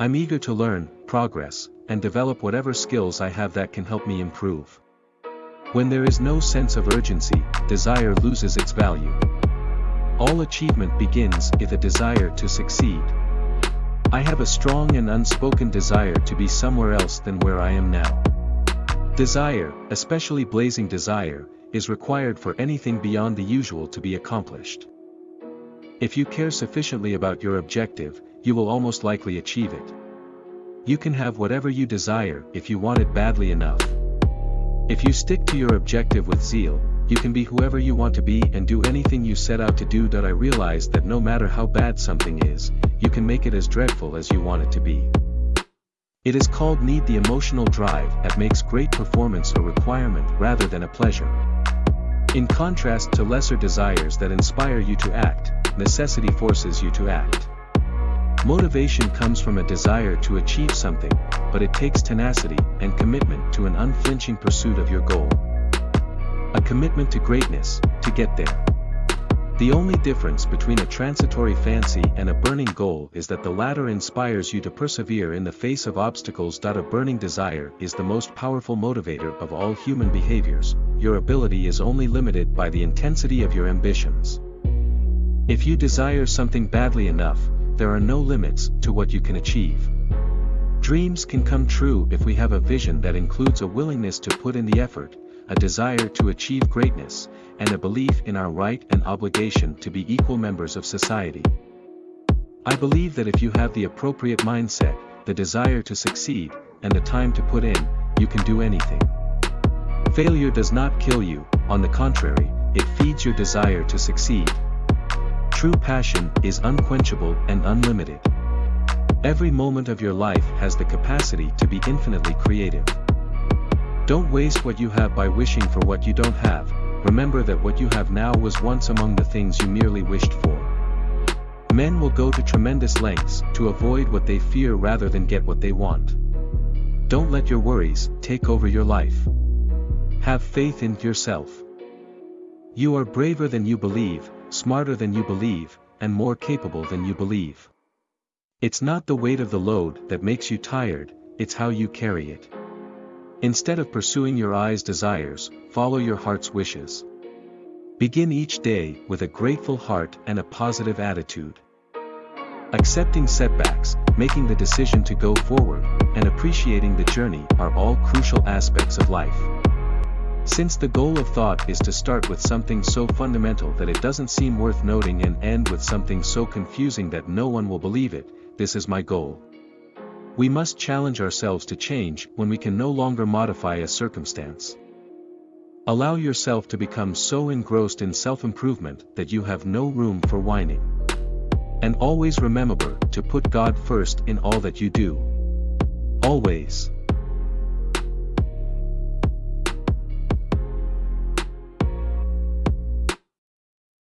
I'm eager to learn, progress, and develop whatever skills I have that can help me improve. When there is no sense of urgency, desire loses its value. All achievement begins with a desire to succeed. I have a strong and unspoken desire to be somewhere else than where I am now. Desire, especially blazing desire, is required for anything beyond the usual to be accomplished. If you care sufficiently about your objective, you will almost likely achieve it. You can have whatever you desire if you want it badly enough. If you stick to your objective with zeal, you can be whoever you want to be and do anything you set out to do. I realized that no matter how bad something is, you can make it as dreadful as you want it to be. It is called need the emotional drive that makes great performance a requirement rather than a pleasure. In contrast to lesser desires that inspire you to act, necessity forces you to act. Motivation comes from a desire to achieve something, but it takes tenacity and commitment to an unflinching pursuit of your goal. A commitment to greatness, to get there. The only difference between a transitory fancy and a burning goal is that the latter inspires you to persevere in the face of obstacles. A burning desire is the most powerful motivator of all human behaviors, your ability is only limited by the intensity of your ambitions. If you desire something badly enough, there are no limits to what you can achieve. Dreams can come true if we have a vision that includes a willingness to put in the effort, a desire to achieve greatness, and a belief in our right and obligation to be equal members of society. I believe that if you have the appropriate mindset, the desire to succeed, and the time to put in, you can do anything. Failure does not kill you, on the contrary, it feeds your desire to succeed. True passion is unquenchable and unlimited. Every moment of your life has the capacity to be infinitely creative. Don't waste what you have by wishing for what you don't have, remember that what you have now was once among the things you merely wished for. Men will go to tremendous lengths to avoid what they fear rather than get what they want. Don't let your worries take over your life. Have faith in yourself. You are braver than you believe, smarter than you believe, and more capable than you believe. It's not the weight of the load that makes you tired, it's how you carry it. Instead of pursuing your eye's desires, follow your heart's wishes. Begin each day with a grateful heart and a positive attitude. Accepting setbacks, making the decision to go forward, and appreciating the journey are all crucial aspects of life. Since the goal of thought is to start with something so fundamental that it doesn't seem worth noting and end with something so confusing that no one will believe it, this is my goal. We must challenge ourselves to change when we can no longer modify a circumstance. Allow yourself to become so engrossed in self-improvement that you have no room for whining. And always remember to put God first in all that you do. Always.